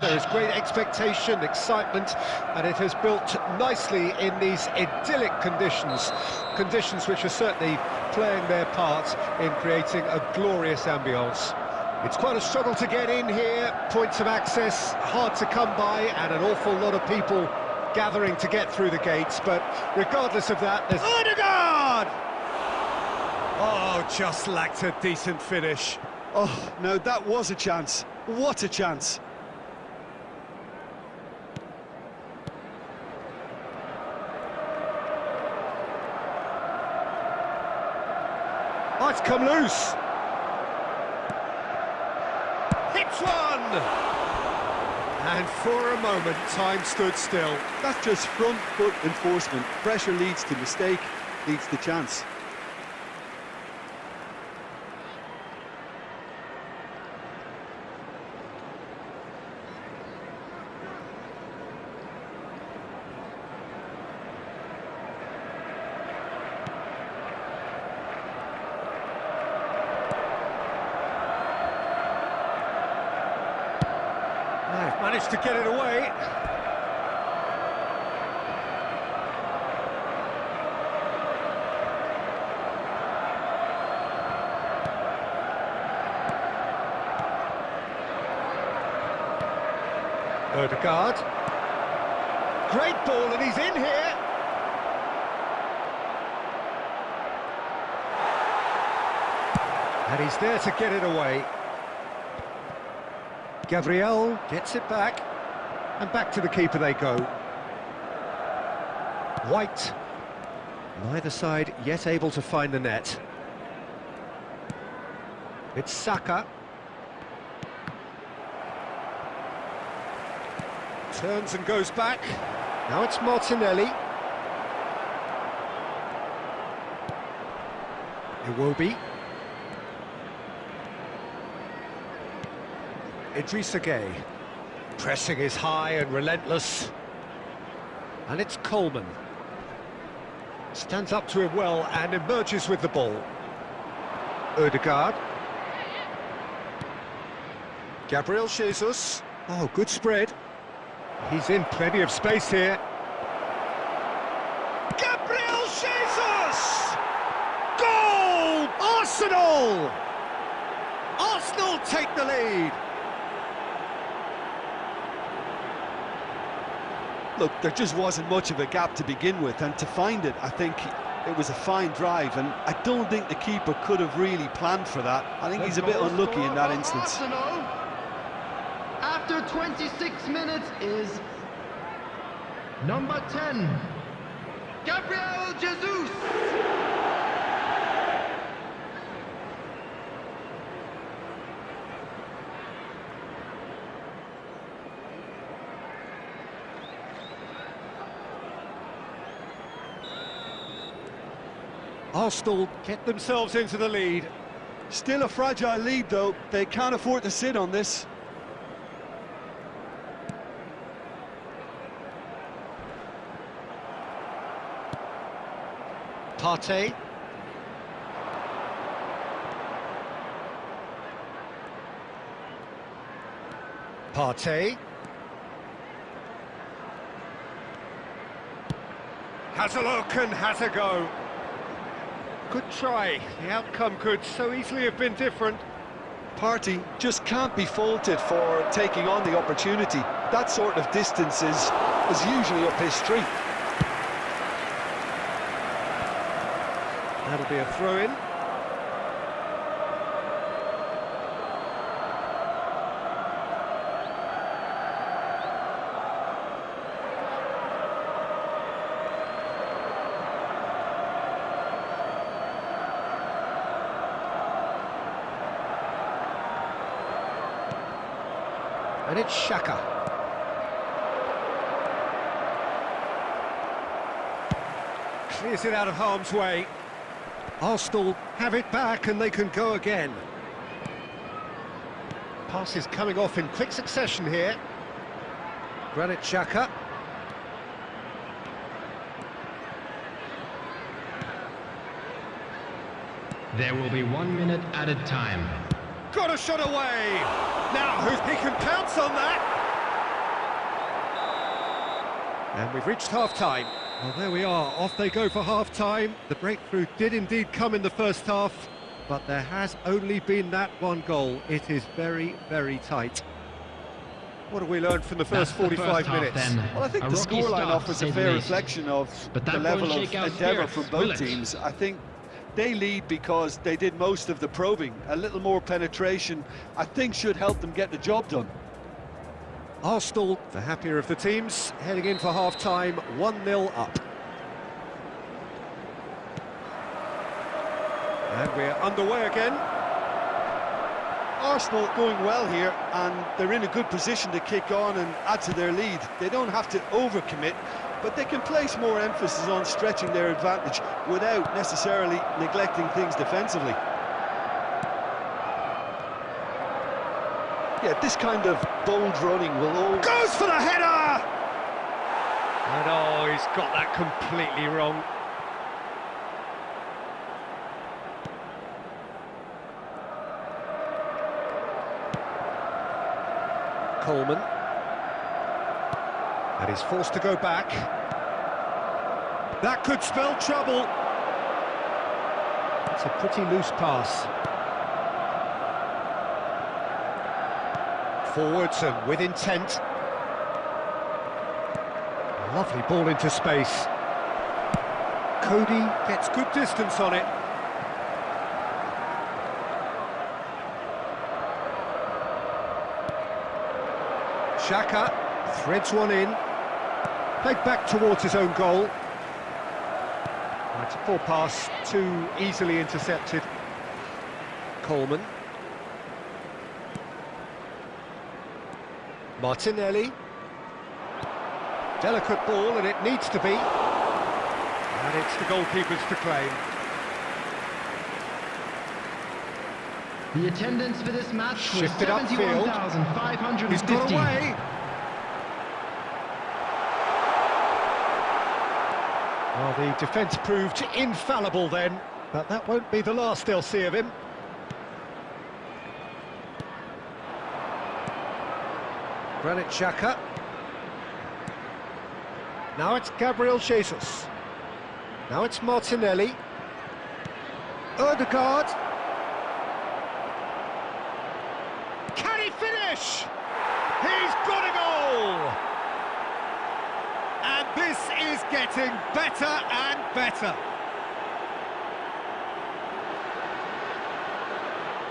There is great expectation, excitement, and it has built nicely in these idyllic conditions. Conditions which are certainly playing their part in creating a glorious ambience. It's quite a struggle to get in here, points of access hard to come by, and an awful lot of people gathering to get through the gates, but regardless of that, there's... Odegaard! Oh, just lacked a decent finish. Oh, no, that was a chance. What a chance. Come loose. Hits one! And for a moment, time stood still. That's just front foot enforcement. Pressure leads to mistake, leads to chance. Managed to get it away. Odegaard. Great ball, and he's in here. And he's there to get it away. Gabriel gets it back, and back to the keeper they go. White, neither side yet able to find the net. It's Saka. Turns and goes back. Now it's Martinelli. Iwobi. Idrissa Gueye. Pressing is high and relentless. And it's Coleman. Stands up to him well and emerges with the ball. Odegaard. Gabriel Jesus. Oh, good spread. He's in plenty of space here. Gabriel Jesus! Goal! Arsenal! Arsenal take the lead. Look, there just wasn't much of a gap to begin with, and to find it, I think it was a fine drive, and I don't think the keeper could have really planned for that. I think he's a bit unlucky in that instance. After 26 minutes is number 10, Gabriel Jesus. Arsenal get themselves into the lead. Still a fragile lead, though. They can't afford to sit on this. Partey. Partey. Has a look and has a go. Good try. The outcome could so easily have been different. Partey just can't be faulted for taking on the opportunity. That sort of distance is, is usually up his street. That'll be a throw-in. And it's Xhaka. Clears it out of harm's way. Arsenal have it back and they can go again. Passes coming off in quick succession here. Granit Xhaka. There will be one minute added time got a shot away. Now, he can pounce on that. And we've reached half-time. Well, there we are, off they go for half-time. The breakthrough did indeed come in the first half, but there has only been that one goal. It is very, very tight. What have we learned from the first 45 minutes? Half, well, I think a the scoreline offers a fair reflection of the level of endeavour from both teams. I think they lead because they did most of the probing. A little more penetration, I think, should help them get the job done. Arsenal, the happier of the teams, heading in for half-time, 1-0 up. And we're underway again. Arsenal going well here, and they're in a good position to kick on and add to their lead. They don't have to overcommit, but they can place more emphasis on stretching their advantage without necessarily neglecting things defensively. Yeah, this kind of bold running will all... Goes for the header! And oh, he's got that completely wrong. Coleman. And he's forced to go back. That could spell trouble. It's a pretty loose pass. Forwards and with intent. Lovely ball into space. Coady gets good distance on it. Xhaka threads one in. Played back towards his own goal. A poor pass, too easily intercepted. Coleman. Martinelli. Delicate ball, and it needs to be. And it's the goalkeeper's to claim. The attendance for this match was Shifted upfield. 71,550. He's got away. Well, the defence proved infallible then, but that won't be the last they'll see of him. Granit Xhaka. Now it's Gabriel Jesus. Now it's Martinelli. Odegaard. Can he finish? He's got a goal! And this is getting better and better.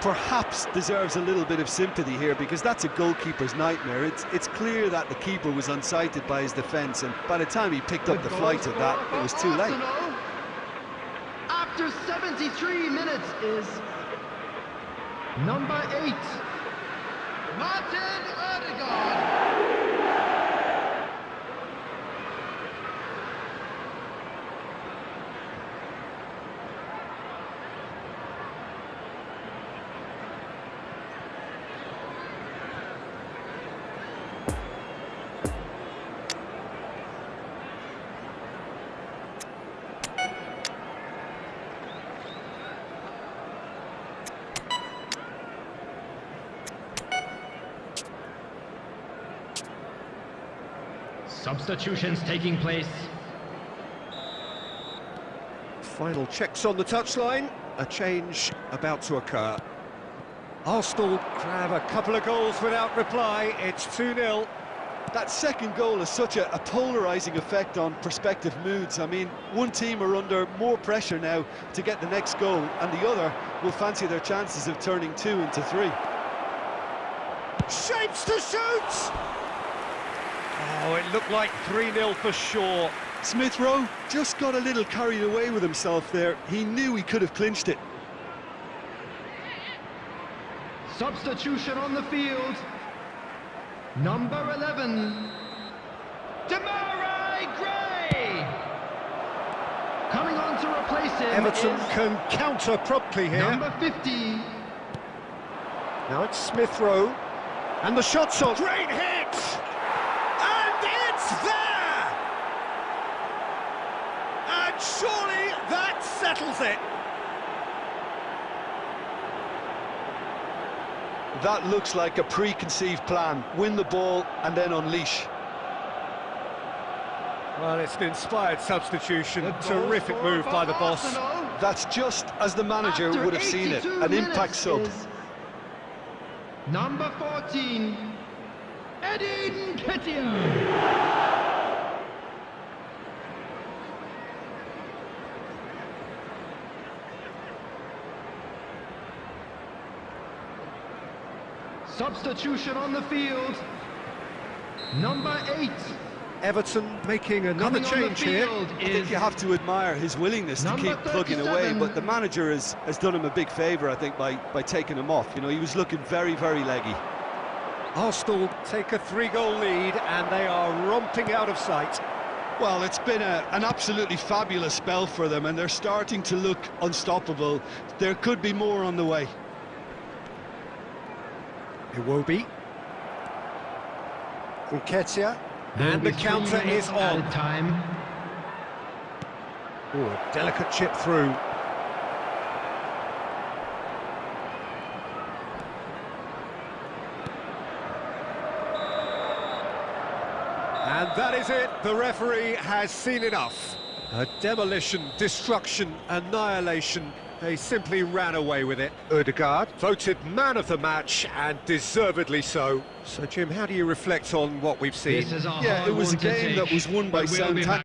perhaps deserves a little bit of sympathy here because that's a goalkeeper's nightmare. It's it's clear that the keeper was unsighted by his defence and by the time he picked up the flight of that, it was too late. After 73 minutes is number eight, Martin Odegaard. Substitutions taking place. Final checks on the touchline. A change about to occur. Arsenal grab a couple of goals without reply. It's 2-0. That second goal has such a, a polarising effect on prospective moods. I mean, one team are under more pressure now to get the next goal, and the other will fancy their chances of turning two into three. Shapes to shoot! Oh, it looked like 3-0 for sure. Smith Rowe just got a little carried away with himself there. He knew he could have clinched it. Substitution on the field. Number 11, Demarai Gray. Coming on to replace him Everton is can counter promptly here. number 50, Now it's Smith Rowe. And the shot's on. Great hit! And it's there! And surely that settles it. That looks like a preconceived plan. Win the ball and then unleash. Well, it's an inspired substitution. The Terrific move by the boss. Arsenal. That's just as the manager After would have seen it. An impact sub. Number 14, Eddie Nketiah. Substitution on the field. Number 8, Everton making another coming on the change here. I think you have to admire his willingness to keep plugging away, but the manager has, has done him a big favour, I think, by, by taking him off. You know, he was looking very, very leggy. Arsenal take a three-goal lead and they are romping out of sight. Well, it's been a, an absolutely fabulous spell for them, and they're starting to look unstoppable. There could be more on the way. Iwobi. Nketiah. And the counter is on. Time. Ooh, a delicate chip through. And that is it. The referee has seen enough. A demolition, destruction, annihilation. They simply ran away with it. Odegaard voted man of the match and deservedly so. So, Jim, how do you reflect on what we've seen? This is a Yeah, it was a game that was won by but